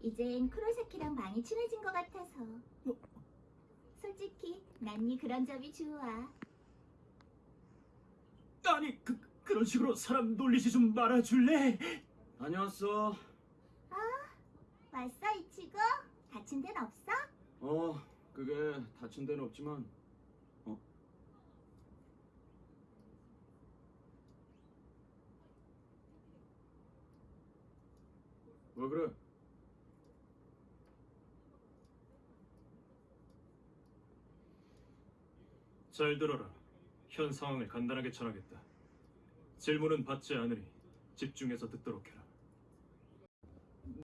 이젠 크로사키랑 많이 친해진 것 같아서. 솔직히 난 네 그런 점이 좋아. 아니 그 그런 식으로 사람 놀리지 좀 말아줄래? 다녀왔어. 왔어 이치고? 다친 데는 없어? 어, 그게 다친 데는 없지만, 어? 왜 그래? 잘 들어라. 현 상황을 간단하게 전하겠다. 질문은 받지 않으니 집중해서 듣도록 해라.